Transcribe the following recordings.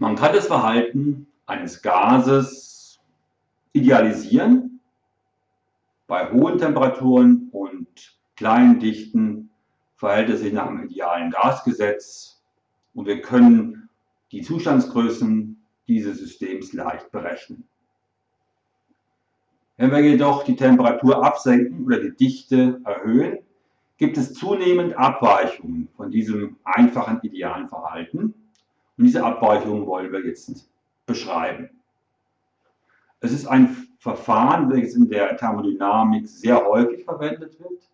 Man kann das Verhalten eines Gases idealisieren. Bei hohen Temperaturen und kleinen Dichten verhält es sich nach dem idealen Gasgesetz und wir können die Zustandsgrößen dieses Systems leicht berechnen. Wenn wir jedoch die Temperatur absenken oder die Dichte erhöhen, gibt es zunehmend Abweichungen von diesem einfachen idealen Verhalten. Und diese Abweichungen wollen wir jetzt beschreiben. Es ist ein Verfahren, welches in der Thermodynamik sehr häufig verwendet wird.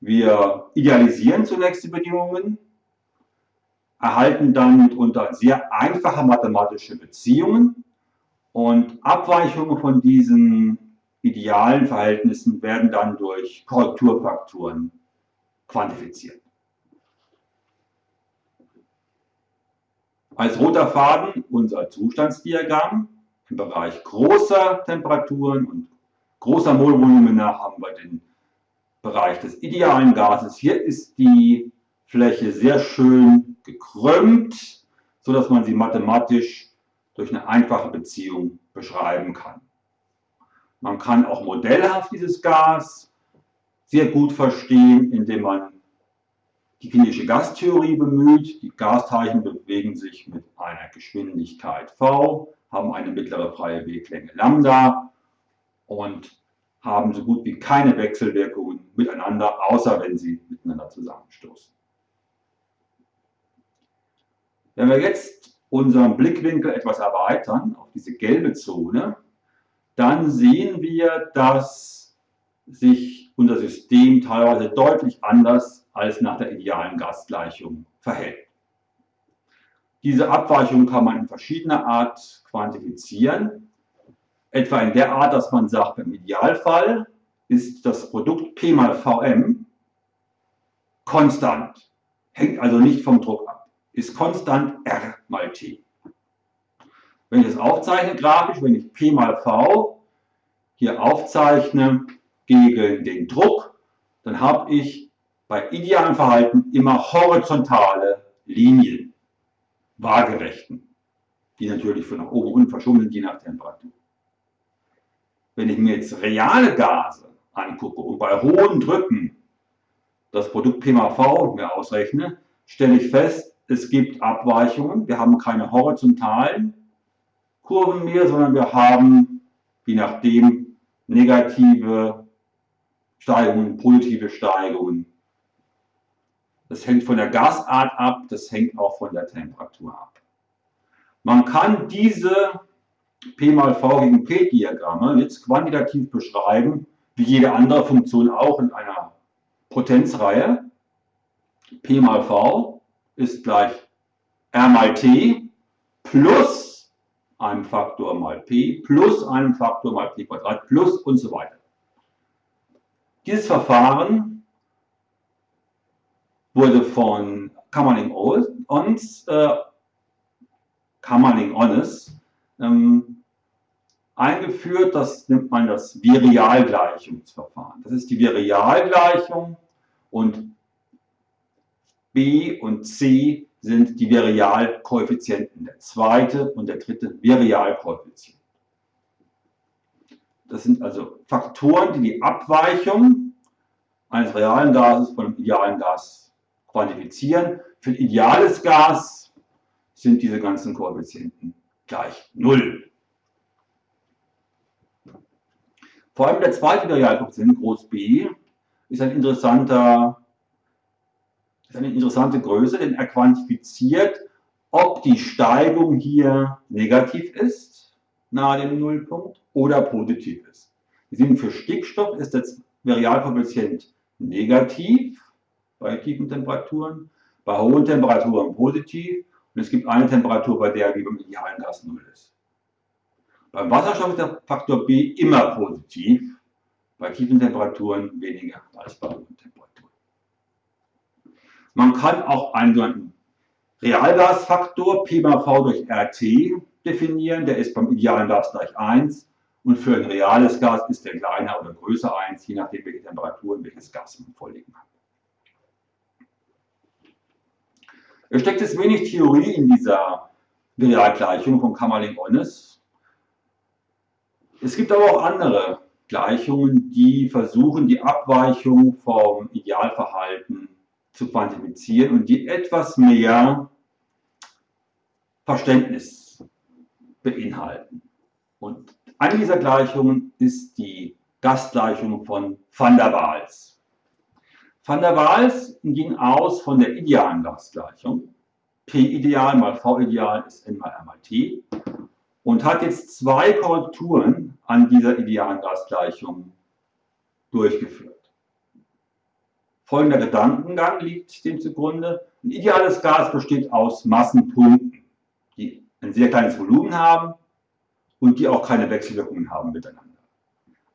Wir idealisieren zunächst die Bedingungen, erhalten dann mitunter sehr einfache mathematische Beziehungen und Abweichungen von diesen idealen Verhältnissen werden dann durch Korrekturfaktoren quantifiziert. Als roter Faden unser Zustandsdiagramm. Im Bereich großer Temperaturen und großer Molvolumina haben wir den Bereich des idealen Gases. Hier ist die Fläche sehr schön gekrümmt, sodass man sie mathematisch durch eine einfache Beziehung beschreiben kann. Man kann auch modellhaft dieses Gas sehr gut verstehen, indem man die klinische Gastheorie bemüht. Die Gasteilchen bewegen sich mit einer Geschwindigkeit v, haben eine mittlere freie Weglänge Lambda und haben so gut wie keine Wechselwirkungen miteinander, außer wenn sie miteinander zusammenstoßen. Wenn wir jetzt unseren Blickwinkel etwas erweitern auf diese gelbe Zone, dann sehen wir, dass sich unser System teilweise deutlich anders als nach der idealen Gasgleichung verhält. Diese Abweichung kann man in verschiedener Art quantifizieren. Etwa in der Art, dass man sagt, im Idealfall ist das Produkt P mal Vm konstant, hängt also nicht vom Druck ab, ist konstant R mal T. Wenn ich das aufzeichne grafisch, wenn ich P mal V hier aufzeichne gegen den Druck, dann habe ich bei idealem Verhalten immer horizontale Linien, waagerechten, die natürlich von nach oben unten verschoben sind, je nach Temperatur. Wenn ich mir jetzt reale Gase angucke und bei hohen Drücken das Produkt P mal V mir ausrechne, stelle ich fest, es gibt Abweichungen. Wir haben keine horizontalen Kurven mehr, sondern wir haben, je nachdem, negative Steigungen, positive Steigungen. Das hängt von der Gasart ab, das hängt auch von der Temperatur ab. Man kann diese P mal V gegen P Diagramme jetzt quantitativ beschreiben, wie jede andere Funktion auch in einer Potenzreihe. P mal V ist gleich R mal T plus einem Faktor mal P plus einem Faktor mal P Quadrat plus und so weiter. Dieses Verfahren wurde von Kammerling Ons, äh, Kammerling Onnes ähm, eingeführt. Das nennt man das Virialgleichungsverfahren. Das ist die Virialgleichung und B und C sind die Virialkoeffizienten, der zweite und der dritte Virialkoeffizient. Das sind also Faktoren, die die Abweichung eines realen Gases von einem idealen Gas quantifizieren. Für ein ideales Gas sind diese ganzen Koeffizienten gleich 0. Vor allem der zweite Realkoeffizient, groß B, ist ein interessanter ist eine interessante Größe, denn er quantifiziert, ob die Steigung hier negativ ist, nahe dem Nullpunkt, oder positiv ist. Wir sehen, für Stickstoff ist das Varialkoeffizient negativ bei tiefen Temperaturen, bei hohen Temperaturen positiv und es gibt eine Temperatur, bei der wie beim idealen Gas 0 ist. Beim Wasserstoff ist der Faktor B immer positiv, bei tiefen Temperaturen weniger als bei hohen Temperaturen. Man kann auch einen Realgasfaktor P mal V durch RT definieren, der ist beim idealen Gas gleich 1 und für ein reales Gas ist der kleiner oder größer 1, je nachdem welche Temperatur und welches Gas man vorliegen hat. Es steckt jetzt wenig Theorie in dieser Realgleichung von Kamerlingh-Onnes. Es gibt aber auch andere Gleichungen, die versuchen, die Abweichung vom Idealverhalten zu quantifizieren und die etwas mehr Verständnis beinhalten. Und eine dieser Gleichungen ist die Gastgleichung von Van der Waals. Van der Waals ging aus von der idealen Gastgleichung. P-Ideal mal V-Ideal ist N mal R mal T und hat jetzt zwei Korrekturen an dieser idealen Gasgleichung durchgeführt. Folgender Gedankengang liegt dem zugrunde. Ein ideales Gas besteht aus Massenpunkten, die ein sehr kleines Volumen haben und die auch keine Wechselwirkungen haben miteinander.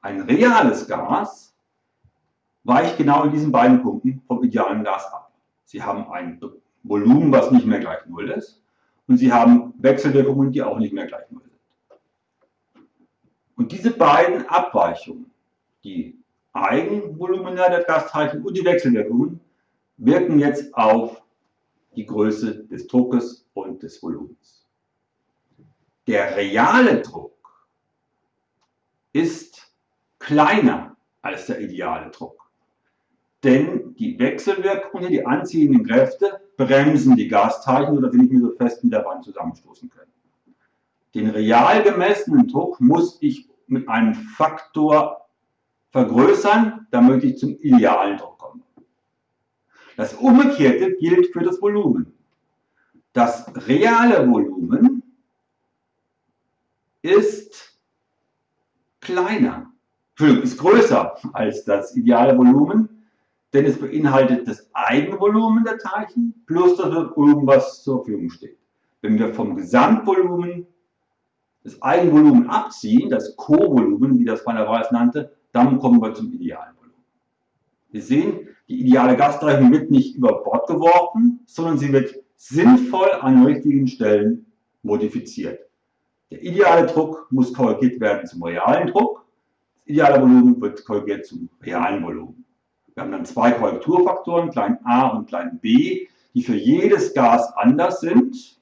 Ein reales Gas weicht genau in diesen beiden Punkten vom idealen Gas ab. Sie haben ein Volumen, was nicht mehr gleich Null ist und sie haben Wechselwirkungen, die auch nicht mehr gleich Null sind. Und diese beiden Abweichungen, die Eigenvolumina der Gasteilchen und die Wechselwirkungen, wirken jetzt auf die Größe des Druckes und des Volumens. Der reale Druck ist kleiner als der ideale Druck. Denn die Wechselwirkungen, die anziehenden Kräfte, bremsen die Gasteilchen, sodass sie nicht mehr so fest mit der Wand zusammenstoßen können. Den real gemessenen Druck muss ich mit einem Faktor vergrößern, damit ich zum idealen Druck komme. Das Umgekehrte gilt für das Volumen. Das reale Volumen ist kleiner, ist größer als das ideale Volumen, denn es beinhaltet das Eigenvolumen der Teilchen plus das Volumen, was zur Verfügung steht. Wenn wir vom Gesamtvolumen das Eigenvolumen abziehen, das Co-Volumen, wie das der Waals nannte, dann kommen wir zum idealen Volumen. Wir sehen, die ideale Gasgleichung wird nicht über Bord geworfen, sondern sie wird sinnvoll an richtigen Stellen modifiziert. Der ideale Druck muss korrigiert werden zum realen Druck, das ideale Volumen wird korrigiert zum realen Volumen. Wir haben dann zwei Korrekturfaktoren, klein a und klein b, die für jedes Gas anders sind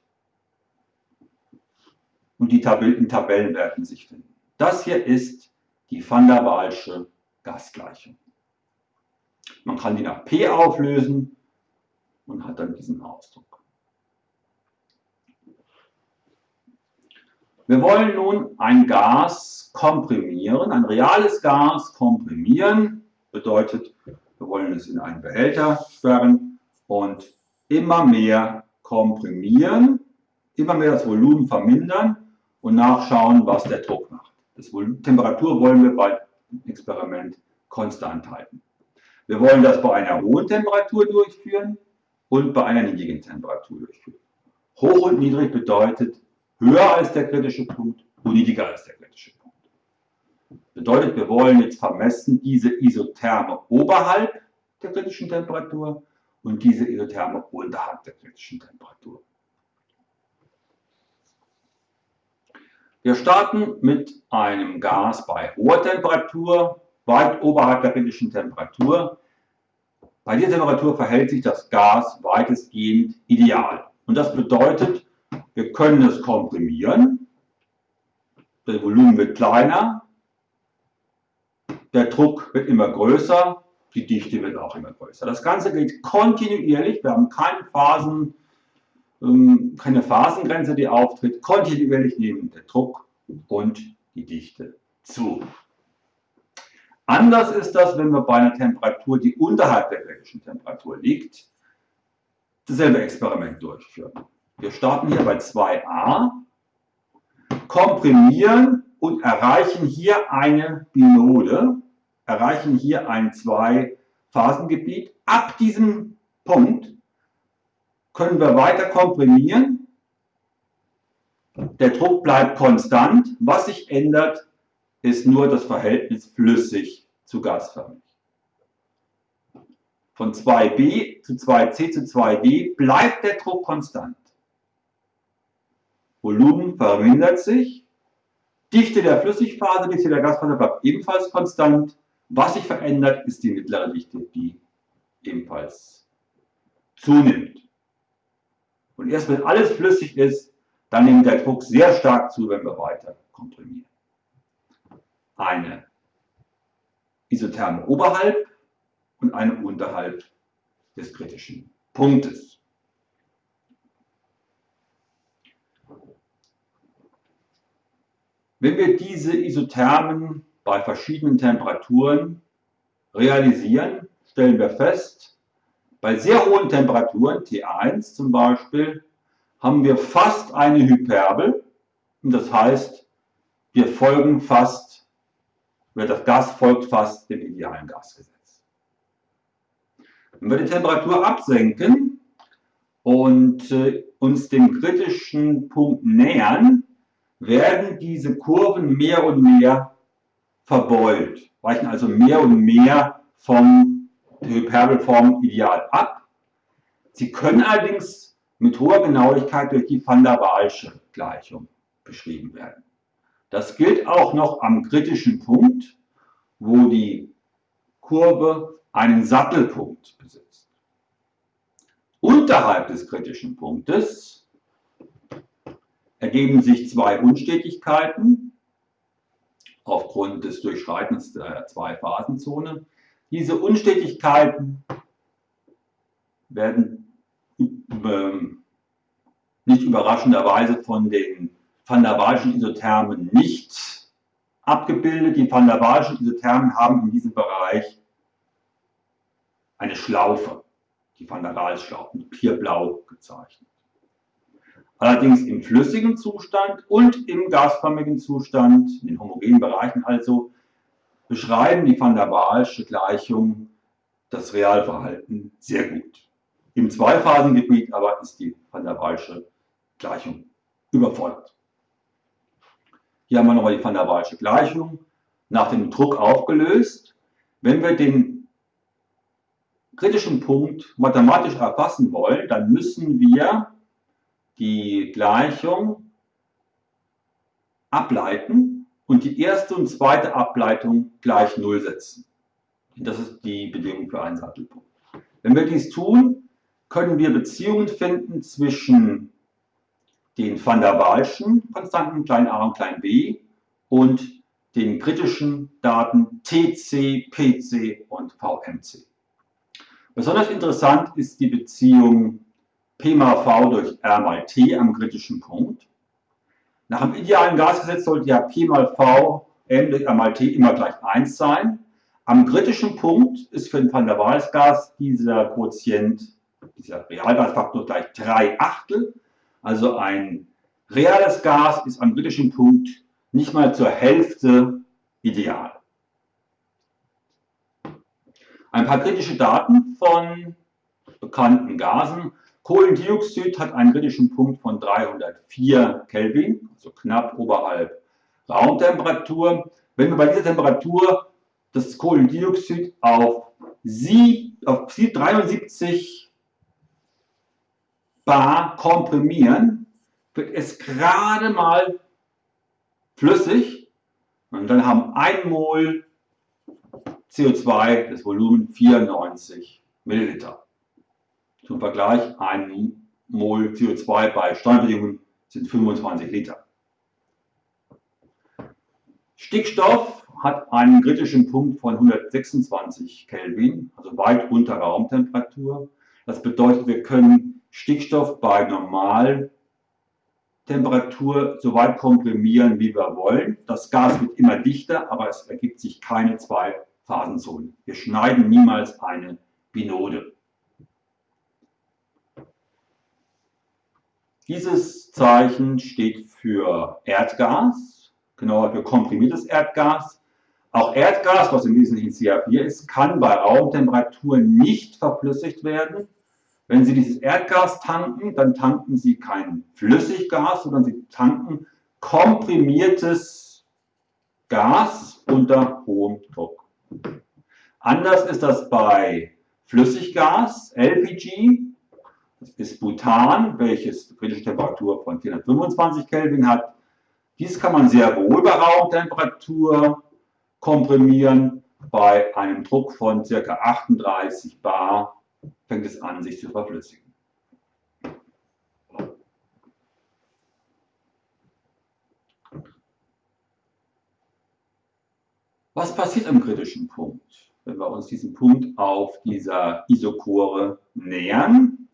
und die in Tabellenwerten sich finden. Das hier ist die Van der Waalsche Gasgleichung. Man kann die nach P auflösen und hat dann diesen Ausdruck. Wir wollen nun ein Gas komprimieren, ein reales Gas komprimieren, bedeutet, wir wollen es in einen Behälter sperren und immer mehr komprimieren, immer mehr das Volumen vermindern und nachschauen, was der Druck macht. Das Volumen, Temperatur wollen wir bei dem Experiment konstant halten. Wir wollen das bei einer hohen Temperatur durchführen und bei einer niedrigen Temperatur durchführen. Hoch und niedrig bedeutet höher als der kritische Punkt und niedriger als der kritische Punkt. Bedeutet, wir wollen jetzt vermessen diese Isotherme oberhalb der kritischen Temperatur und diese Isotherme unterhalb der kritischen Temperatur. Wir starten mit einem Gas bei hoher Temperatur, weit oberhalb der kritischen Temperatur. Bei dieser Temperatur verhält sich das Gas weitestgehend ideal. Und das bedeutet, wir können es komprimieren, das Volumen wird kleiner, der Druck wird immer größer, die Dichte wird auch immer größer. Das Ganze geht kontinuierlich, wir haben keine Phasen, ähm, keine Phasengrenze, die auftritt. Kontinuierlich nehmen der Druck und die Dichte zu. Anders ist das, wenn wir bei einer Temperatur, die unterhalb der kritischen Temperatur liegt, dasselbe Experiment durchführen. Wir starten hier bei 2a, komprimieren und erreichen hier eine Binode, erreichen hier ein Zwei-Phasengebiet. Ab diesem Punkt können wir weiter komprimieren. Der Druck bleibt konstant. Was sich ändert, ist nur das Verhältnis flüssig zu gasförmig. Von 2b zu 2c zu 2d bleibt der Druck konstant. Volumen vermindert sich. Dichte der Flüssigphase, Dichte der Gasphase bleibt ebenfalls konstant. Was sich verändert, ist die mittlere Dichte, die ebenfalls zunimmt. Und erst wenn alles flüssig ist, dann nimmt der Druck sehr stark zu, wenn wir weiter komprimieren. Eine Isotherme oberhalb und eine unterhalb des kritischen Punktes. Wenn wir diese Isothermen bei verschiedenen Temperaturen realisieren, stellen wir fest, bei sehr hohen Temperaturen, T1 zum Beispiel, haben wir fast eine Hyperbel. Und das heißt, wir folgen fast, das Gas folgt fast dem idealen Gasgesetz. Wenn wir die Temperatur absenken und äh, uns dem kritischen Punkt nähern, werden diese Kurven mehr und mehr verbeult, weichen also mehr und mehr vom Hyperbelform ideal ab. Sie können allerdings mit hoher Genauigkeit durch die Van der Waalsche Gleichung beschrieben werden. Das gilt auch noch am kritischen Punkt, wo die Kurve einen Sattelpunkt besitzt. Unterhalb des kritischen Punktes ergeben sich zwei Unstetigkeiten aufgrund des Durchschreitens der Zwei-Phasenzone. Diese Unstetigkeiten werden ähm, nicht überraschenderweise von den van der Waalschen Isothermen nicht abgebildet. Die van der Waalschen Isothermen haben in diesem Bereich eine Schlaufe, die van der Waals-Schlaufe, hier blau gezeichnet. Allerdings im flüssigen Zustand und im gasförmigen Zustand, in den homogenen Bereichen also, beschreiben die van der Waalsche Gleichung das Realverhalten sehr gut. Im Zweiphasengebiet aber ist die van der Waalsche Gleichung überfordert. Hier haben wir nochmal die van der Waalsche Gleichung nach dem Druck aufgelöst. Wenn wir den kritischen Punkt mathematisch erfassen wollen, dann müssen wir die Gleichung ableiten und die erste und zweite Ableitung gleich Null setzen. Das ist die Bedingung für einen Sattelpunkt. Wenn wir dies tun, können wir Beziehungen finden zwischen den van der Waalschen Konstanten klein a und klein b und den kritischen Daten TC, PC und VMC. Besonders interessant ist die Beziehung P mal V durch R mal T am kritischen Punkt. Nach dem idealen Gasgesetz sollte ja P mal V M durch R mal T immer gleich 1 sein. Am kritischen Punkt ist für ein Van der Waals Gas dieser Quotient, dieser Realgasfaktor gleich 3 Achtel. Also ein reales Gas ist am kritischen Punkt nicht mal zur Hälfte ideal. Ein paar kritische Daten von bekannten Gasen. Kohlendioxid hat einen kritischen Punkt von 304 Kelvin, also knapp oberhalb Raumtemperatur. Wenn wir bei dieser Temperatur das Kohlendioxid auf, Sie, auf 73 bar komprimieren, wird es gerade mal flüssig und dann haben 1 Mol CO2 das Volumen 94 Milliliter. Zum Vergleich, ein Mol CO2 bei Standardbedingungen sind 25 Liter. Stickstoff hat einen kritischen Punkt von 126 Kelvin, also weit unter Raumtemperatur. Das bedeutet, wir können Stickstoff bei Normaltemperatur so weit komprimieren, wie wir wollen. Das Gas wird immer dichter, aber es ergibt sich keine zwei Phasenzonen. Wir schneiden niemals eine Binode. Dieses Zeichen steht für Erdgas, genauer für komprimiertes Erdgas. Auch Erdgas, was im Wesentlichen CH4 ist, kann bei Raumtemperatur nicht verflüssigt werden. Wenn Sie dieses Erdgas tanken, dann tanken Sie kein Flüssiggas, sondern Sie tanken komprimiertes Gas unter hohem Druck. Anders ist das bei Flüssiggas, LPG. Das ist Butan, welches kritische Temperatur von 425 Kelvin hat. Dies kann man sehr wohl bei Raumtemperatur komprimieren. Bei einem Druck von ca. 38 Bar fängt es an, sich zu verflüssigen. Was passiert am kritischen Punkt? Wenn wir uns diesem Punkt auf dieser Isochore nähern,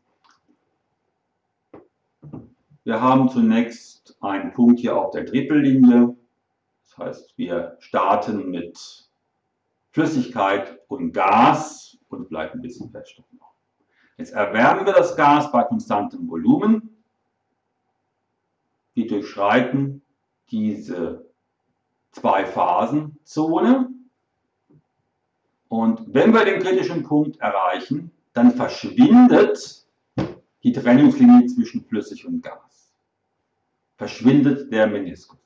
wir haben zunächst einen Punkt hier auf der Trippellinie. Das heißt, wir starten mit Flüssigkeit und Gas und bleibt ein bisschen Feststoff noch. Jetzt erwärmen wir das Gas bei konstantem Volumen. Wir durchschreiten diese Zwei-Phasen-Zone. Und wenn wir den kritischen Punkt erreichen, dann verschwindet die Trennungslinie zwischen Flüssig und Gas. Verschwindet der Meniskus.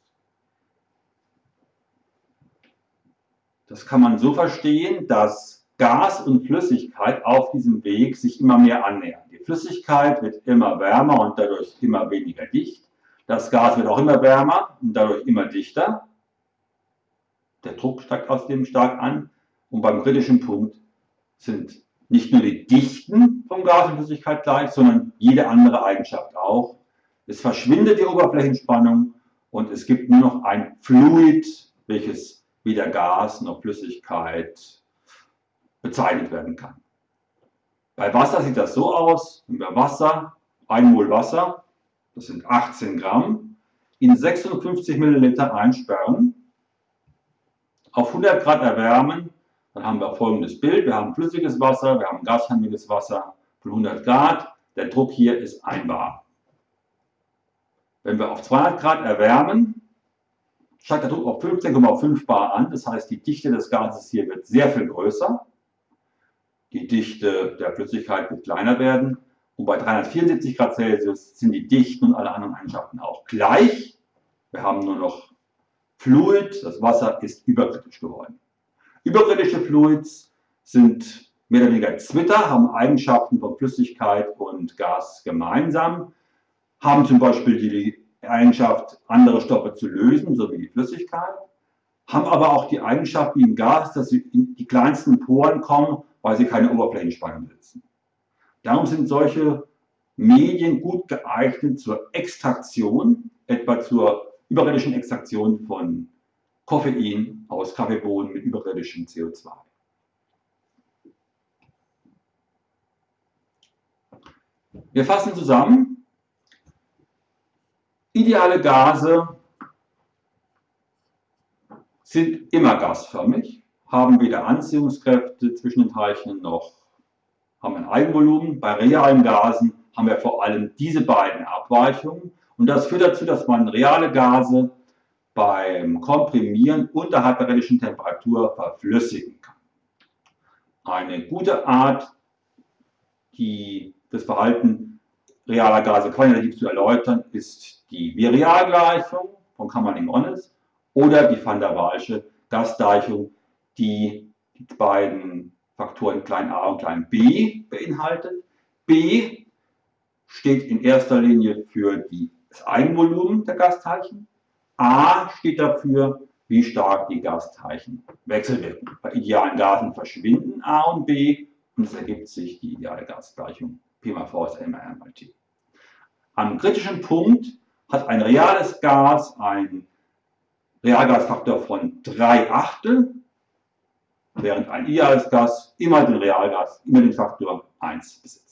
Das kann man so verstehen, dass Gas und Flüssigkeit auf diesem Weg sich immer mehr annähern. Die Flüssigkeit wird immer wärmer und dadurch immer weniger dicht. Das Gas wird auch immer wärmer und dadurch immer dichter. Der Druck steigt außerdem stark an. Und beim kritischen Punkt sind nicht nur die Dichten von Gas und Flüssigkeit gleich, sondern jede andere Eigenschaft auch. Es verschwindet die Oberflächenspannung und es gibt nur noch ein Fluid, welches weder Gas noch Flüssigkeit bezeichnet werden kann. Bei Wasser sieht das so aus, wenn wir Wasser, 1 Mol Wasser, das sind 18 Gramm, in 56 Milliliter einsperren, auf 100 Grad erwärmen, dann haben wir folgendes Bild. Wir haben flüssiges Wasser, wir haben gashaltiges Wasser von 100 Grad. Der Druck hier ist 1 bar. Wenn wir auf 200 Grad erwärmen, steigt der Druck auf 15,5 bar an. Das heißt, die Dichte des Gases hier wird sehr viel größer. Die Dichte der Flüssigkeit wird kleiner werden. Und bei 374 Grad Celsius sind die Dichten und alle anderen Eigenschaften auch gleich. Wir haben nur noch Fluid, das Wasser ist überkritisch geworden. Überkritische Fluids sind mehr oder weniger Zwitter, haben Eigenschaften von Flüssigkeit und Gas gemeinsam, haben zum Beispiel die Eigenschaft, andere Stoffe zu lösen, so wie die Flüssigkeit, haben aber auch die Eigenschaft wie im Gas, dass sie in die kleinsten Poren kommen, weil sie keine Oberflächenspannung besitzen. Darum sind solche Medien gut geeignet zur Extraktion, etwa zur überirdischen Extraktion von Koffein aus Kaffeebohnen mit überirdischem CO2. Wir fassen zusammen. Ideale Gase sind immer gasförmig, haben weder Anziehungskräfte zwischen den Teilchen noch haben ein Eigenvolumen. Bei realen Gasen haben wir vor allem diese beiden Abweichungen. Und das führt dazu, dass man reale Gase beim Komprimieren unterhalb der realischen Temperatur verflüssigen kann. Eine gute Art, die, das Verhalten realer Gase quantitativ zu erläutern, ist die Virialgleichung von Kammerling-Onnes oder die Van der Waalsche Gasgleichung, die die beiden Faktoren klein a und klein b beinhaltet. B steht in erster Linie für das Eigenvolumen der Gasteilchen. A steht dafür, wie stark die Gasteilchen wechselwirken. Bei idealen Gasen verschwinden A und B und es ergibt sich die ideale Gasgleichung P mal V ist MR mal T. Am kritischen Punkt hat ein reales Gas einen Realgasfaktor von 3 Achtel während ein ideales Gas immer den Realgas, immer den Faktor 1 besitzt.